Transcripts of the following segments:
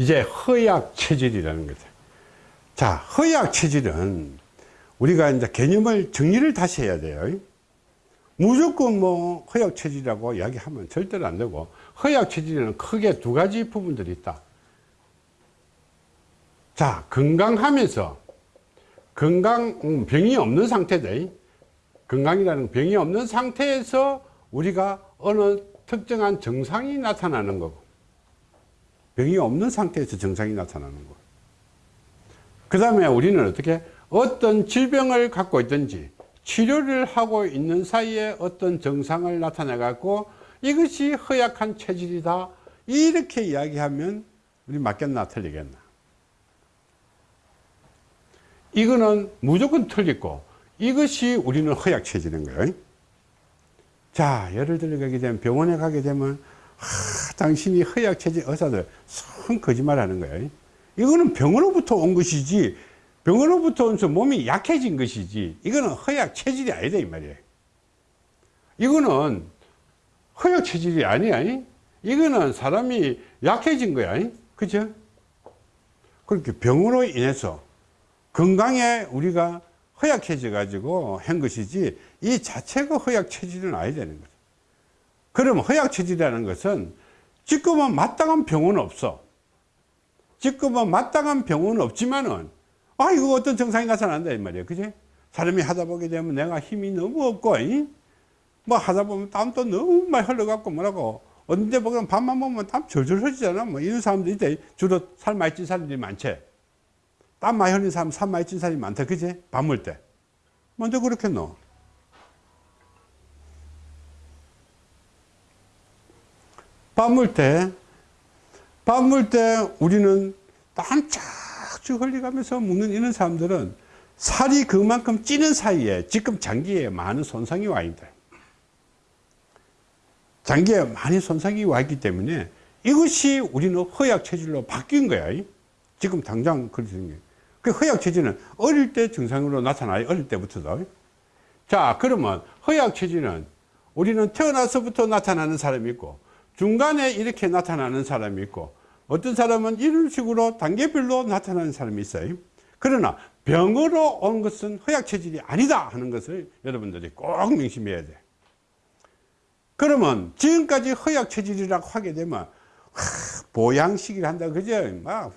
이제 허약 체질이라는 거죠. 자, 허약 체질은 우리가 이제 개념을 정리를 다시 해야 돼요. 무조건 뭐 허약 체질이라고 이야기하면 절대로 안 되고 허약 체질에는 크게 두 가지 부분들이 있다. 자, 건강하면서 건강 음, 병이 없는 상태다. 건강이라는 병이 없는 상태에서 우리가 어느 특정한 정상이 나타나는 거고 병이 없는 상태에서 정상이 나타나는 거고 그 다음에 우리는 어떻게 어떤 질병을 갖고 있든지 치료를 하고 있는 사이에 어떤 정상을 나타내 갖고 이것이 허약한 체질이다. 이렇게 이야기하면 우리 맞겠나 틀리겠나? 이거는 무조건 틀리고 이것이 우리는 허약 체질인 거예요. 자 예를 들어 가게 되면 병원에 가게 되면 하, 당신이 허약 체질 의사들 성 거짓말 하는 거예요 이거는 병으로부터 온 것이지 병으로부터 온서 몸이 약해진 것이지 이거는 허약 체질이 아니다 이 말이에요 이거는 허약 체질이 아니야 이거는 사람이 약해진 거야 그죠? 그렇게 병으로 인해서 건강에 우리가 허약해져 가지고 한 것이지 이 자체가 허약 체질은 아니 되는 거죠 그럼 허약 체질이라는 것은 지금은 마땅한 병은 없어. 지금은 마땅한 병은 없지만은 아 이거 어떤 증상이 나타난다 이 말이에요 그지? 사람이 하다 보게 되면 내가 힘이 너무 없고 이? 뭐 하다 보면 땀도 너무 많이 흘러갖고 뭐라고 어딘데 보면 밤만 보면 땀 절절 흘리잖아. 뭐 이런 사람들이 있대 주로 살 많이 찐 사람들이 많지. 땀 많이 흘리는 사람 살 많이 찐 사람이 많다. 그지? 밤물 때. 먼저 그렇게 넣어 밤물 때 밤물 때 우리는 땀 쫙쭉 흘려가면서 묵는 이런 사람들은 살이 그만큼 찌는 사이에 지금 장기에 많은 손상이 와 있다. 장기에 많이 손상이 와 있기 때문에 이것이 우리는 허약 체질로 바뀐 거야. 지금 당장 그렇게 그 허약 체질은 어릴 때 증상으로 나타나요? 어릴 때부터도. 자 그러면 허약 체질은 우리는 태어나서부터 나타나는 사람이 있고 중간에 이렇게 나타나는 사람이 있고 어떤 사람은 이런 식으로 단계별로 나타나는 사람이 있어요. 그러나 병으로 온 것은 허약 체질이 아니다 하는 것을 여러분들이 꼭 명심해야 돼. 그러면 지금까지 허약 체질이라고 하게 되면 하, 보양식을 한다 그죠? 막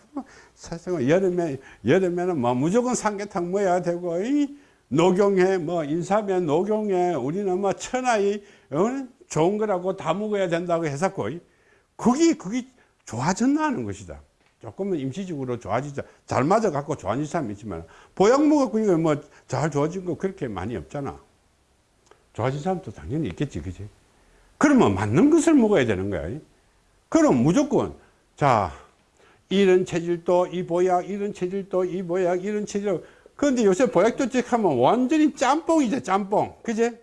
사실은 여름에 여름에는 뭐 무조건 삼계탕 먹어야 되고 이 녹용에 뭐 인삼에 녹용에 우리는 뭐 천하의 어? 좋은 거라고 다 먹어야 된다고 해서고 그게 그게 좋아졌나 하는 것이다. 조금은 임시적으로 좋아지자 잘 맞아 갖고 좋아진 사람이 있지만 보약 먹었고 이거 뭐 잘 좋아진 거 그렇게 많이 없잖아. 좋아진 사람도 당연히 있겠지 그지? 그러면 맞는 것을 먹어야 되는 거야. 그럼 무조건 자 이런 체질도 이 보약 이런 체질도 이 보약 이런 체질. 그런데 요새 보약도 찍하면 완전히 짬뽕이죠 짬뽕. 그제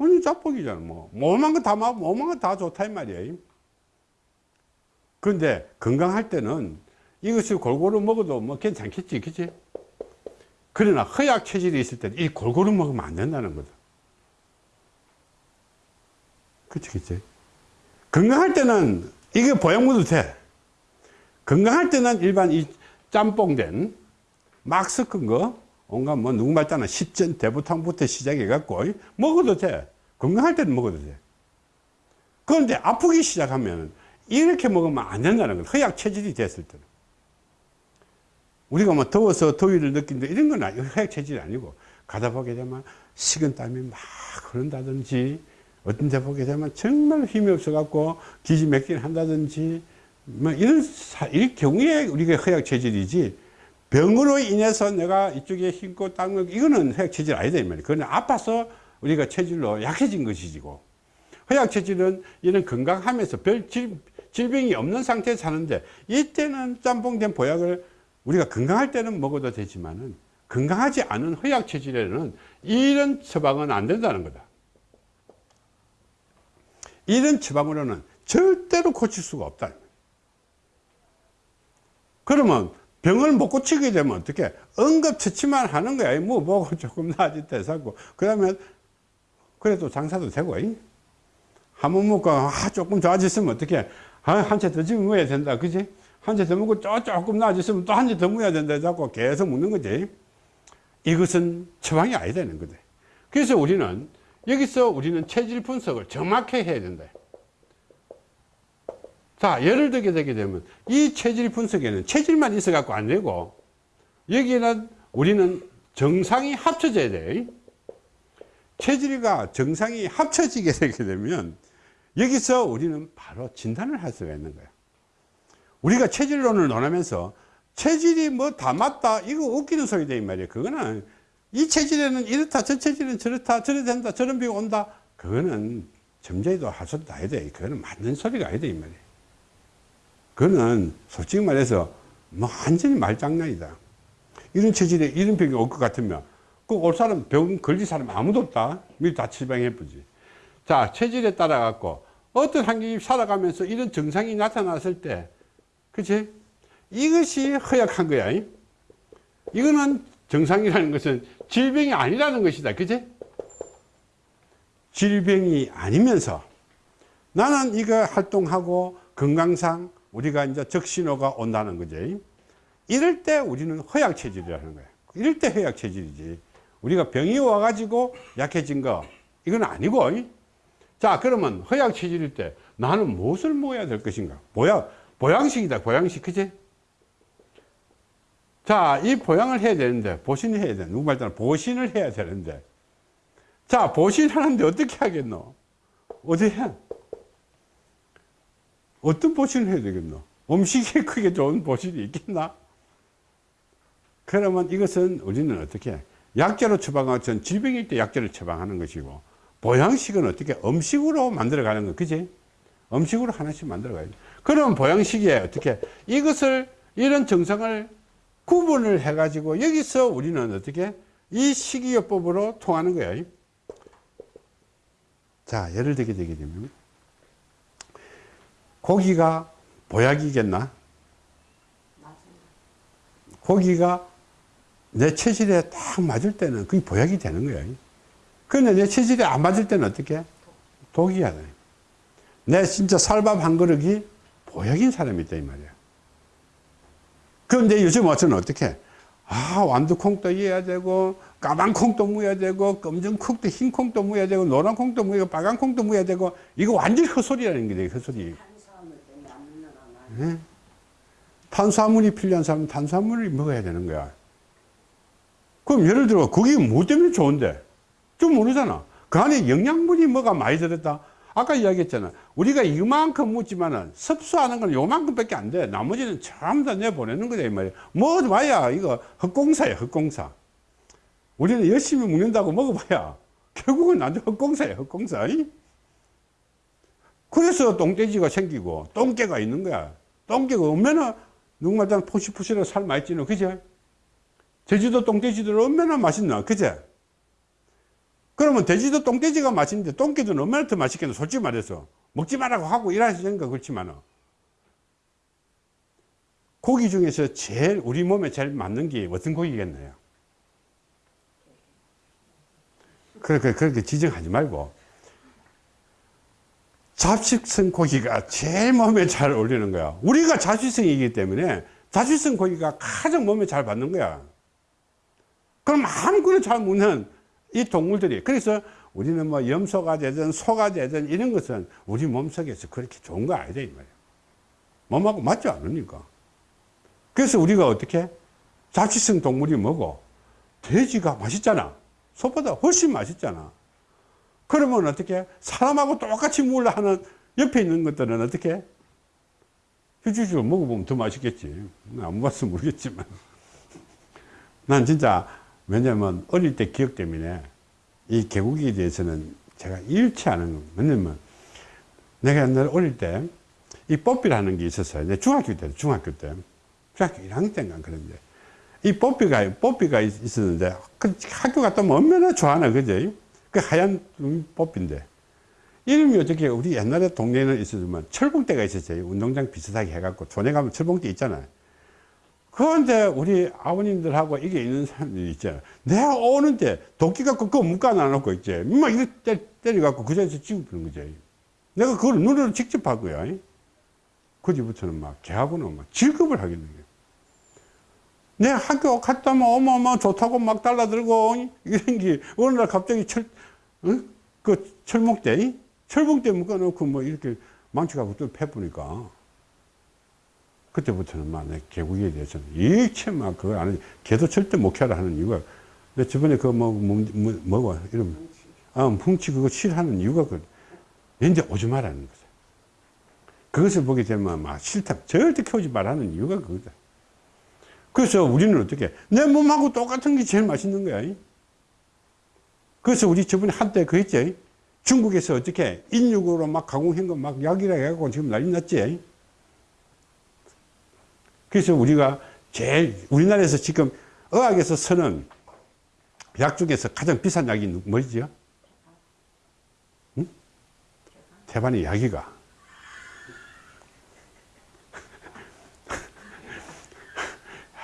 완전 짬뽕이잖아 뭐. 뭐만 거다 먹고 뭐만 거 다 좋다 이 말이에요 그런데 건강할 때는 이것을 골고루 먹어도 뭐 괜찮겠지 그치? 그러나 허약 체질이 있을 때는 이 골고루 먹으면 안 된다는 거다. 그치 그치? 건강할 때는 이게 먹어도 돼. 건강할 때는 일반 이 짬뽕된 막 섞은 거 온갖 뭐 누구 말따나 십전 대부탕부터 시작해 갖고 먹어도 돼. 건강할 때는 먹어도 돼. 그런데 아프기 시작하면 이렇게 먹으면 안 된다는 거예요. 허약 체질이 됐을 때는. 우리가 뭐 더워서 더위를 느낀다 이런 건 허약 체질이 아니고 가다 보게 되면 식은 땀이 막 흐른다든지 어떤 데 보게 되면 정말 힘이 없어 갖고 기지맥기를 한다든지 뭐 이런 이 경우에 우리가 허약 체질이지 병으로 인해서 내가 이쪽에 힘고 땅 이거는 허약 체질 아니다 이 말이에요. 그건 아파서 우리가 체질로 약해진 것이고. 허약 체질은 이런 건강하면서 별 질, 질병이 없는 상태에 사는데 이때는 짬뽕된 보약을 우리가 건강할 때는 먹어도 되지만은 건강하지 않은 허약 체질에는 이런 처방은 안 된다는 거다. 이런 처방으로는 절대로 고칠 수가 없다. 그러면 병을 못 고치게 되면 어떻게 응급처치만 하는 거야 뭐 먹고 조금 나아졌다 사고 그러면 그래도 장사도 되고 한번 먹고 아, 조금 좋아졌으면 어떻게 아, 한채더 집어야 된다. 그지? 한 채 더 먹고 쪼- 조금 나아졌으면 또 한 채 더 먹어야 된다. 자꾸 계속 먹는 거지. 이것은 처방이 아니다. 되는 거다. 그래서 우리는 여기서 우리는 체질 분석을 정확히 해야 된다. 자, 예를 들게 되게 되면 이 체질 분석에는 체질만 있어 갖고 안 되고 여기는 우리는 정상이 합쳐져야 돼. 체질과 정상이 합쳐지게 되게 되면 여기서 우리는 바로 진단을 할 수가 있는 거야. 우리가 체질론을 논하면서 체질이 뭐 다 맞다 이거 웃기는 소리다 이 말이야. 그거는 이 체질에는 이렇다 저 체질은 저렇다 저래 된다 저런 비가 온다 그거는 점쟁이도 할 소리도 아니다. 그거는 맞는 소리가 아니다 이 말이야. 그거는 솔직히 말해서 뭐 완전히 말장난이다. 이런 체질에 이런 병이 올 것 같으면 그올 사람 병 걸릴 사람 아무도 없다. 미리 다 처방해 보지. 자 체질에 따라 갖고 어떤 환경이 살아가면서 이런 증상이 나타났을 때 그치? 이것이 허약한 거야. 이? 이거는 정상이라는 것은 질병이 아니라는 것이다. 그치? 질병이 아니면서 나는 이거 활동하고 건강상 우리가 이제 적신호가 온다는 거지. 이럴 때 우리는 허약 체질이라는 거야. 이럴 때 허약 체질이지. 우리가 병이 와가지고 약해진 거, 이건 아니고. 이? 자, 그러면 허약 체질일 때 나는 무엇을 먹어야 될 것인가? 보양, 보양식이다, 보양식. 그치? 자, 이 보양을 해야 되는데, 보신을 해야 돼. 누구 말따라 보신을 해야 되는데. 자, 보신하는데 어떻게 하겠노? 어디 해? 어떤 보신을 해야 되겠노? 음식에 크게 좋은 보신이 있겠나? 그러면 이것은 우리는 어떻게 해? 약재로 처방하고 전 질병일 때 약재를 처방하는 것이고 보양식은 어떻게 음식으로 만들어 가는 거 그지? 음식으로 하나씩 만들어 가야지. 그럼 보양식에 어떻게 이것을 이런 정상을 구분을 해 가지고 여기서 우리는 어떻게 이 식이요법으로 통하는 거야. 자, 예를 들게 되게 되면 고기가 보약이겠나? 고기가 내 체질에 딱 맞을 때는 그게 보약이 되는 거야. 근데 내 체질에 안 맞을 때는 어떻게? 독이야. 내 진짜 살밥 한 그릇이 보약인 사람이 있다, 이 말이야. 그런데 요즘 어쩌면 어떻게? 아, 완두콩도 이어야 되고, 까만 콩도 무어야 되고, 검정 콩도 흰 콩도 무어야 되고, 노란 콩도 무어야 되고, 빨간 콩도 무어야 되고, 이거 완전히 헛소리라는 게 헛소리. 올라가나. 예? 탄수화물이 필요한 사람은 탄수화물을 먹어야 되는 거야. 그럼 예를 들어 그게 뭐 때문에 좋은데? 좀 모르잖아. 그 안에 영양분이 뭐가 많이 들었다. 아까 이야기했잖아. 우리가 이만큼 묻지만은 섭수하는 건 요만큼밖에 안 돼. 나머지는 전부 다 내보내는 거다 이 말이야. 먹어봐야 이거 헛공사야 헛공사. 우리는 열심히 먹는다고 먹어봐야 결국은 나중에 헛공사야 헛공사. 이? 그래서 똥돼지가 생기고 똥개가 있는 거야. 똥개가 얼마나 누구말따 포시포시로 살 많이 찌노. 그제? 제주도 똥돼지들 얼마나 맛있나 그제? 그러면 돼지도 똥돼지가 맛있는데 똥개도 얼마나 더 맛있겠노? 솔직히 말해서. 먹지 말라고 하고 일하시는가 그렇지만 고기 중에서 제일 우리 몸에 제일 맞는 게 어떤 고기겠나요? 그렇게 그렇게 지정하지 말고 잡식성 고기가 제일 몸에 잘 어울리는 거야. 우리가 자취성이기 때문에 자취성 고기가 가장 몸에 잘 받는 거야. 그럼 아무거나 잘 먹는 이 동물들이. 그래서 우리는 뭐 염소가 되든 소가 되든 이런 것은 우리 몸속에서 그렇게 좋은 거 아니다, 이 말이야. 몸하고 맞지 않으니까. 그래서 우리가 어떻게? 자취성 동물이 뭐고? 돼지가 맛있잖아. 소보다 훨씬 맛있잖아. 그러면 어떻게? 사람하고 똑같이 먹으려 하는 옆에 있는 것들은 어떻게? 휴지죽을 먹어보면 더 맛있겠지. 안 먹어서 모르겠지만. 난 진짜 왜냐면 어릴 때 기억 때문에 이 개고기에 대해서는 제가 않은 거 왜냐면 내가 옛날에 어릴 때 이 뽀삐라는 게 있었어요 내 중학교 때 중학교 때 중학교 1학년 때인가 그런데 이 뽀삐가 뽀삐가 있었는데 그 학교 갔다 오면 얼마나 좋아하나 그죠 그 하얀 뽀삐인데. 이름이 어떻게 우리 옛날에 동네에는 있었지만 철봉대가 있었어요. 운동장 비슷하게 해갖고 촌에 가면 철봉대 있잖아요. 그런데 우리 아버님들하고 이게 있는 사람들이 있잖아요. 내가 오는데 도끼 갖고 그거 묶어 놔놓고 있지. 막 이렇게 때려갖고 그 자리에서 찍어보는 거지 내가 그걸 눈으로 직접 봤고요. 그 뒤부터는 막 걔하고는 막 질급을 하겠는 거예요. 내 학교 갔다 면 어마어마 좋다고 막 달라들고 이런 게 어느 날 갑자기 철, 어? 그 철목대, 철봉대 묶어놓고 뭐 이렇게 망치가고 또 패보니까 그때부터는 막 내 개구리에 대해서는 일체 막 그걸 안 해. 개도 절대 목회라 하는 이유가 내 저번에 그 뭐, 뭐, 뭐, 뭐고 이름 아, 뭉치 그거 싫어하는 이유가 그 왠지 오지 말라는 거죠. 그것을 보게 되면 막 싫다. 절대 키우지 말라는 이유가 그거다. 그래서 우리는 어떻게 내 몸하고 똑같은 게 제일 맛있는 거야. 그래서 우리 저번에 한때 그 했지. 중국에서 어떻게 인육으로 막 가공한 거 막 약이라 해갖고 지금 난리 났지. 그래서 우리가 제일 우리나라에서 지금 의학에서 쓰는 약 중에서 가장 비싼 약이 누- 뭐지요? 응? 태반이 약이가.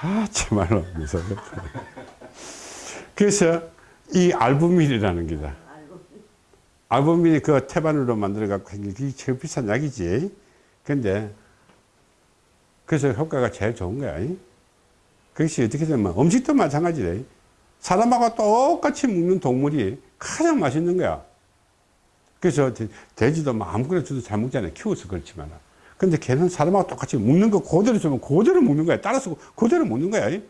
아, 참말로 무섭다. 그래서 이 알부민이라는 게다. 알고 알부민이 그 태반으로 만들어 갖고 생긴 게 제일 비싼 약이지. 근데, 그래서 효과가 제일 좋은 거야. 그것이 어떻게 되면 음식도 마찬가지래. 사람하고 똑같이 먹는 동물이 가장 맛있는 거야. 그래서 돼- 돼지도 뭐 아무거나 줘도 잘 먹잖아요. 키워서 그렇지만. 근데 걔는 사람하고 똑같이 먹는 거 그대로 주면 그대로 먹는 거야. 따라서 그대로 먹는 거야.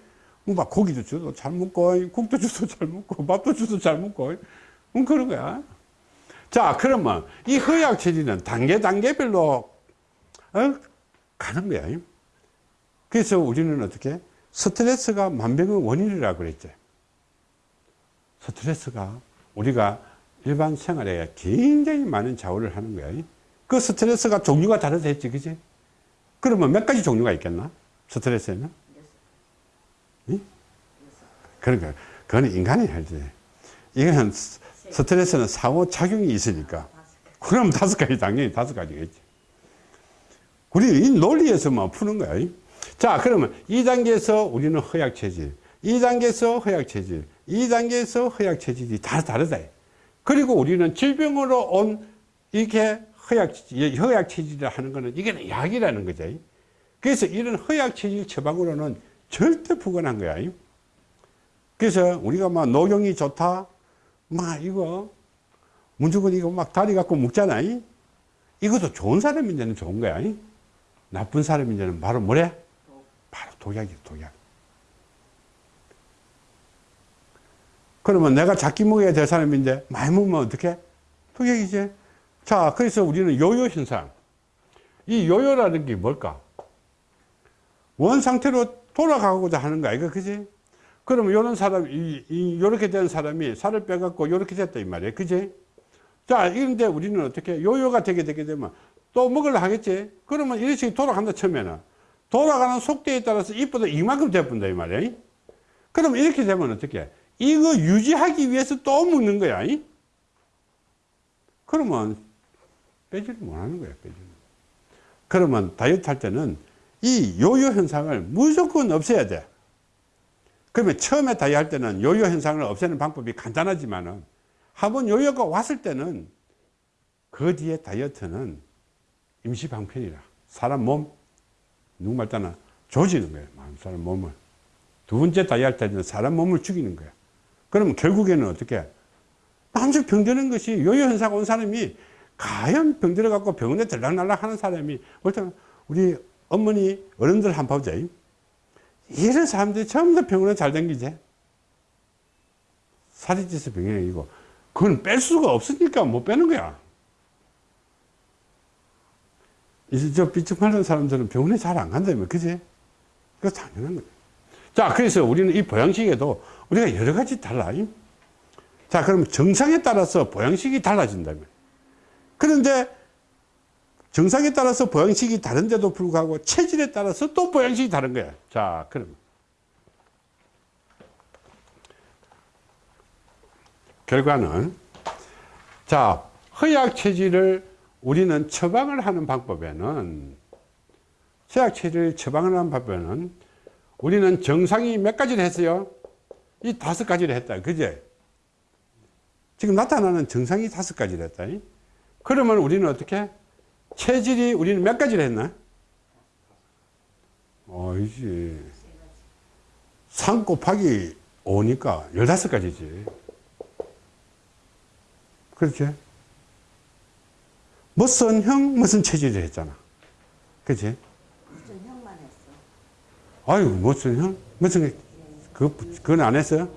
뭐막 고기도 줘도 잘 먹고, 국도 줘도 잘 먹고, 밥도 줘도 잘 먹고, 음, 그런 거야. 자, 그러면 이 허약 체질은 단계, 단계별로, 어, 가는 거야. 그래서 우리는 어떻게? 스트레스가 만병의 원인이라고 그랬죠. 스트레스가 우리가 일반 생활에 굉장히 많은 좌우를 하는 거야. 그 스트레스가 종류가 다르다 했지, 그지? 그러면 몇 가지 종류가 있겠나? 스트레스에는? 응? 그러니까, 그건 인간이 할지. 스- 스트레스는 상호작용이 있으니까. 그럼 다섯 가지, 당연히 다섯 가지겠지. 우리 이 논리에서만 푸는 거야. 자, 그러면 2단계에서 우리는 허약 체질, 2단계에서 허약 체질, 2단계에서 허약 체질이 다 다르다. 그리고 우리는 질병으로 온 이렇게 허약, 허약 체질이라 하는 거는 이게 약이라는 거죠. 그래서 이런 허약 체질 처방으로는 절대 불가능한 거야. 그래서 우리가 막 녹용이 좋다, 막 이거 무조건 이거 막 다리 갖고 먹잖아. 이것도 좋은 사람인데는 좋은 거야. 나쁜 사람인데는 바로 뭐래? 바로 독약이야, 독약. 그러면 내가 작게 먹어야 될 사람인데 많이 먹으면 어떻게? 독약이지. 자, 그래서 우리는 요요 현상. 이 요요라는 게 뭘까? 원 상태로 돌아가고자 하는 거야, 이거 그지? 그러면 요런 사람, 이, 이, 요렇게 된 사람이 살을 빼갖고 요렇게 됐다, 이 말이야, 그지? 자, 이런데 우리는 어떻게, 요요가 되게 되게 되면 또 먹으려 하겠지? 그러면 이런 식으로 돌아간다, 처음에는. 돌아가는 속도에 따라서 이보다 이만큼 돼본다, 이 말이야. 그럼 이렇게 되면 어떻게? 이거 유지하기 위해서 또 먹는 거야. 이? 그러면 빼지를 못하는 거야, 빼지를. 그러면 다이어트 할 때는 이 요요 현상을 무조건 없애야 돼. 그러면 처음에 다이어트 할 때는 요요 현상을 없애는 방법이 간단하지만은 한번 요요가 왔을 때는 그 뒤에 다이어트는 임시방편이라. 사람 몸, 누구 말 따나 조지는 거예요. 사람 몸을. 두 번째 다이어트 할 때는 사람 몸을 죽이는 거야. 그러면 결국에는 어떻게? 남들 병드는 것이 요요 현상 온 사람이 과연 병들어 갖고 병원에 들락날락 하는 사람이 일단 우리 어머니 어른들 한번 보자. 이런 사람들이 전부 다 병원에 잘 댕기지. 살이 쪄서 병이고 그건 뺄 수가 없으니까 못 빼는 거야. 이제 저 삐죽하는 사람들은 병원에 잘 안 간다며, 그지? 그거 당연한 거야. 자, 그래서 우리는 이 보양식에도 우리가 여러 가지 달라. 자, 그러면 정상에 따라서 보양식이 달라진다며. 그런데 정상에 따라서 보양식이 다른데도 불구하고 체질에 따라서 또 보양식이 다른 거야. 자, 그럼. 결과는, 자, 허약 체질을 우리는 처방을 하는 방법에는, 허약 체질을 처방을 하는 방법에는 우리는 정상이 몇 가지를 했어요? 이 다섯 가지를 했다. 그제? 지금 나타나는 정상이 다섯 가지를 했다. 그러면 우리는 어떻게? 체질이 우리는 몇 가지를 했나? 아니지. 3 곱하기 5니까 15가지지. 그렇지? 무슨 형, 무슨 체질을 했잖아. 그치? 무슨 형만 했어. 아유, 무슨 형? 무슨, 그, 그건 안 했어요?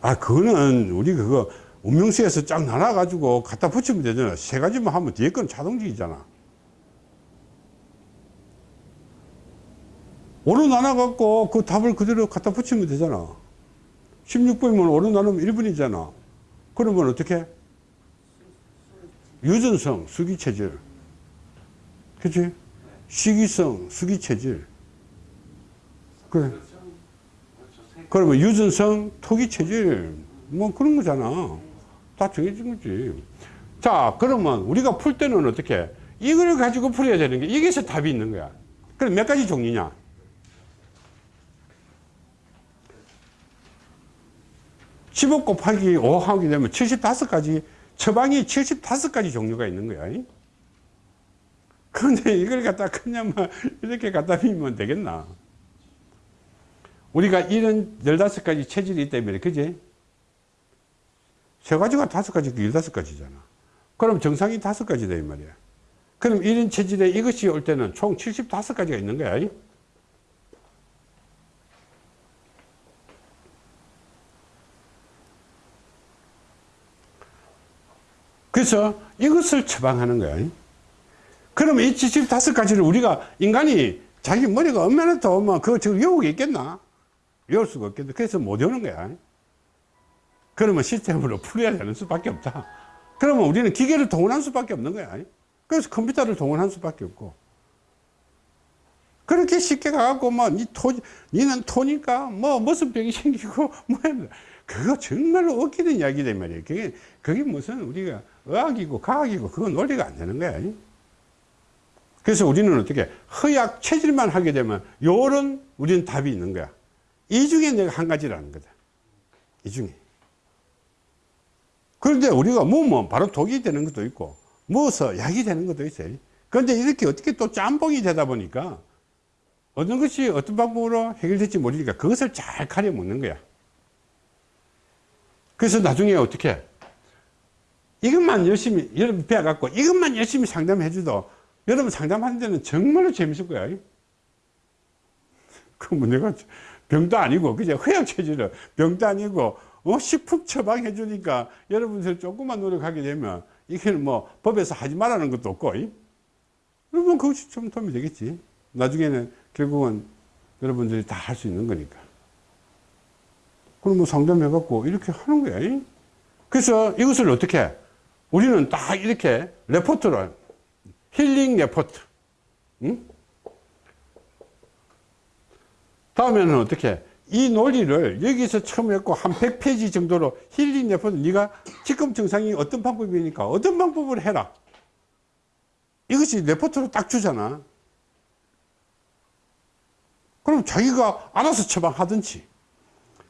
아, 그거는 우리 그거 운명수에서 쫙 나눠가지고 갖다 붙이면 되잖아. 세 가지만 하면 뒤에 건 자동적이잖아. 오로 나눠갖고 그 답을 그대로 갖다 붙이면 되잖아. 16번이면 오로 나누면 1분이잖아. 그러면 어떻게? 유전성, 수기체질. 그치? 시기성, 수기체질. 그래. 그러면 유전성, 토기체질. 뭐 그런 거잖아. 다 정해진 거지. 자, 그러면 우리가 풀 때는 어떻게? 이걸 가지고 풀어야 되는 게, 여기서 답이 있는 거야. 그럼 몇 가지 종류냐? 15 곱하기 5 하게 되면 75가지, 처방이 75가지 종류가 있는 거야. 그런데 이걸 갖다 그냥 막 이렇게 갖다 비면 되겠나? 우리가 이런 15가지 체질이 있다 면 그지? 세 가지가 다섯 가지, 열다섯 가지잖아. 그럼 정상이 다섯 가지다, 이 말이야. 그럼 이런 체질에 이것이 올 때는 총 75가지가 있는 거야. 그래서 이것을 처방하는 거야. 그러면 이 75가지를 우리가 인간이 자기 머리가 얼마나 더, 뭐, 지금 외우고 있겠나? 외울 수가 없겠네. 그래서 못 외우는 거야. 그러면 시스템으로 풀어야 되는 수밖에 없다. 그러면 우리는 기계를 동원할 수밖에 없는 거야. 그래서 컴퓨터를 동원할 수밖에 없고. 그렇게 쉽게 가갖고, 뭐, 니 토, 니는 토니까, 뭐, 무슨 병이 생기고, 뭐, 그거 정말로 웃기는 이야기란 말이에요. 그게, 그게 무슨 우리가 의학이고 과학이고, 그거 논리가 안 되는 거야. 그래서 우리는 어떻게, 허약 체질만 하게 되면, 요런 우리는 답이 있는 거야. 이 중에 내가 한 가지라는 거다. 이 중에. 그런데 우리가 뭐뭐 바로 독이 되는 것도 있고 뭐서 약이 되는 것도 있어요. 그런데 이렇게 어떻게 또 짬뽕이 되다 보니까 어떤 것이 어떤 방법으로 해결될지 모르니까 그것을 잘 가려 먹는 거야. 그래서 나중에 어떻게 이것만 열심히 여러분 배워갖고 이것만 열심히 상담해 줘도 여러분 상담하는 데는 정말로 재밌을 거야. 그뭐 내가 병도 아니고 그죠? 허약 체질은 병도 아니고 어, 식품 처방해 주니까 여러분들 조금만 노력하게 되면 이게는 뭐 법에서 하지 말라는 것도 없고 이? 그러면 그것이 좀 도움이 되겠지 나중에는 결국은 여러분들이 다 할 수 있는 거니까 그럼 뭐 상담해 갖고 이렇게 하는 거야 이? 그래서 이것을 어떻게 해? 우리는 딱 이렇게 레포트를 힐링 레포트 응? 다음에는 어떻게 해? 이 논리를 여기서 처음 했고 한 100페이지 정도로 힐링 레포트 네가 지금 증상이 어떤 방법이니까? 어떤 방법을 해라. 이것이 레포트로 딱 주잖아. 그럼 자기가 알아서 처방하든지.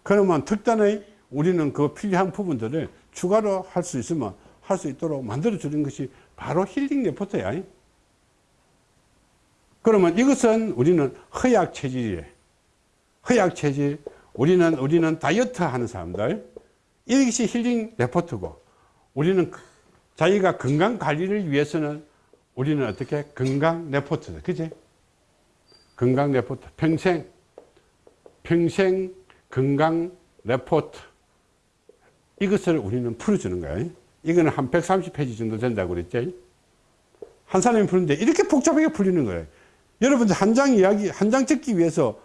그러면 특단의 우리는 그 필요한 부분들을 추가로 할 수 있으면 할 수 있도록 만들어 주는 것이 바로 힐링 레포트야. 그러면 이것은 우리는 허약 체질이에요 허약 체질, 우리는, 우리는 다이어트 하는 사람들, 이것이 힐링 레포트고, 우리는 자기가 건강 관리를 위해서는 우리는 어떻게 건강 레포트다. 그지? 건강 레포트. 평생, 평생 건강 레포트. 이것을 우리는 풀어주는 거예요. 이거는 한 130페이지 정도 된다고 그랬죠. 한 사람이 푸는데 이렇게 복잡하게 풀리는 거예요. 여러분들 한 장 이야기, 한장 찍기 위해서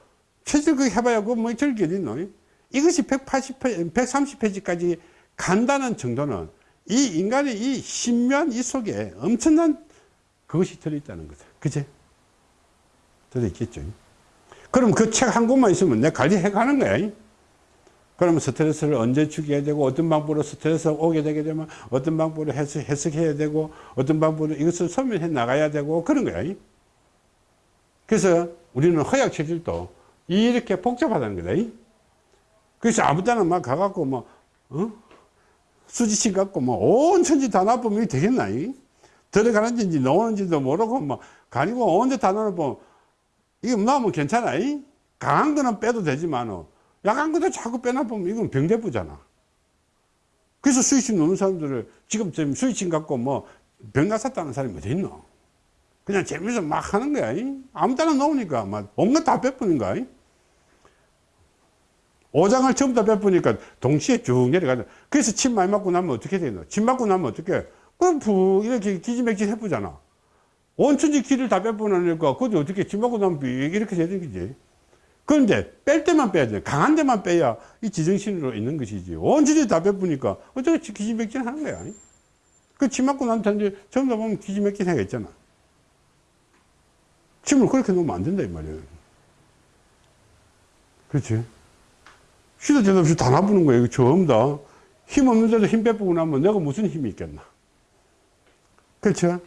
최저 그 해봐야 그뭐 어디 있노? 이것이 180페이지, 130페이지까지 간다는 정도는 이 인간의 이 신묘한 이 속에 엄청난 그것이 들어있다는 거죠. 그제? 들어있겠죠. 그럼 그 책 한 권만 있으면 내 관리해 가는 거야. 그러면 스트레스를 언제 죽여야 되고 어떤 방법으로 스트레스가 오게 되게 되면 어떤 방법으로 해석, 해석해야 되고 어떤 방법으로 이것을 소멸해 나가야 되고 그런 거야. 그래서 우리는 허약 체질도 이렇게 복잡하다는 거다. 그래서 아무 때나 막 가갖고 뭐, 어? 수지신 갖고 뭐 온 천지 다 놔보면 되겠나? 들어가는지 나오는지도 모르고 뭐, 가니고 온데 다 놔보면 이게 나오면 괜찮아. 이? 강한 거는 빼도 되지만, 약한 것도 자꾸 빼놔보면 이건 병대부잖아. 그래서 수익심 노는 사람들을 지금 수익심 갖고 뭐 병가 샀다는 사람이 어디 있노? 그냥 재미서 막 하는 거야. 이? 아무 때나 나오니까 막 온갖 다 베푸는 거야. 이? 오장을 전부 다 베푸니까 동시에 쭉 내려가자. 그래서 침 많이 맞고 나면 어떻게 되노? 침 맞고 나면 어떻게? 그럼 푹 이렇게 기지맥진 해보잖아. 온천지 기를 다 빼보니까 그것도 어떻게 침 맞고 나면 삐 이렇게 되는 거지. 그런데 뺄 때만 빼야 돼. 강한 데만 빼야 이 지정신으로 있는 것이지. 온천지 다 빼보니까 어떻게 기지맥진 하는 거야. 그침 맞고 난 다음에 전부 다 보면 기지맥진 하겠잖아. 침을 그렇게 놓으면 안 된다 이 말이야. 그렇지? 시도 때도 없이 다 나부는 거예요. 이거 전부 다. 힘 없는데도 힘 빼보고 나면 내가 무슨 힘이 있겠나. 그렇죠?